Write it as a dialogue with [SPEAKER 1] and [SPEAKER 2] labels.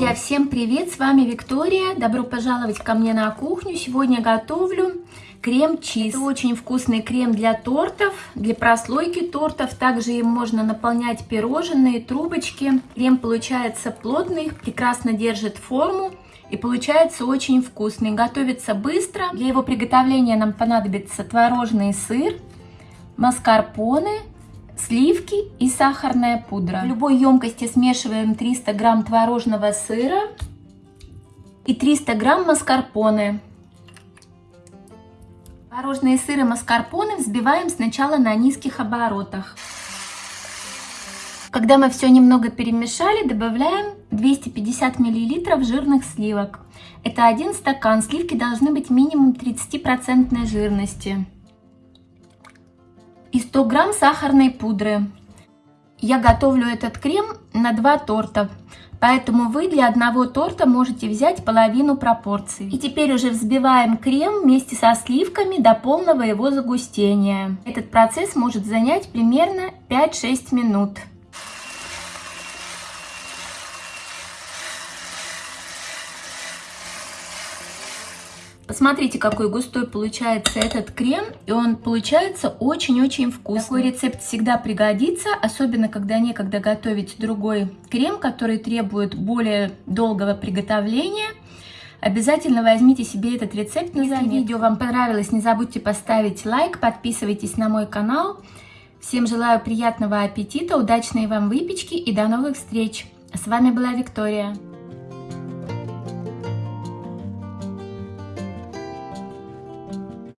[SPEAKER 1] Друзья, всем привет! С вами Виктория. Добро пожаловать ко мне на кухню. Сегодня готовлю крем-чиз. Это очень вкусный крем для тортов, для прослойки тортов. Также им можно наполнять пирожные, трубочки. Крем получается плотный, прекрасно держит форму. И получается очень вкусный. Готовится быстро. Для его приготовления нам понадобится творожный сыр, маскарпоне, сливки и сахарная пудра. В любой емкости смешиваем 300 грамм творожного сыра и 300 грамм маскарпоне. Творожные сыры маскарпоне взбиваем сначала на низких оборотах. Когда мы все немного перемешали, добавляем 250 мл жирных сливок. Это один стакан. Сливки должны быть минимум 30% жирности и 100 грамм сахарной пудры. Я готовлю этот крем на два торта, поэтому вы для одного торта можете взять половину пропорции. И теперь уже взбиваем крем вместе со сливками до полного его загустения. Этот процесс может занять примерно 5-6 минут. Посмотрите, какой густой получается этот крем, и он получается очень-очень вкусный. Такой рецепт всегда пригодится, особенно когда некогда готовить другой крем, который требует более долгого приготовления. Обязательно возьмите себе этот рецепт на заметку. Если видео вам понравилось, не забудьте поставить лайк, подписывайтесь на мой канал. Всем желаю приятного аппетита, удачной вам выпечки и до новых встреч. С вами была Виктория.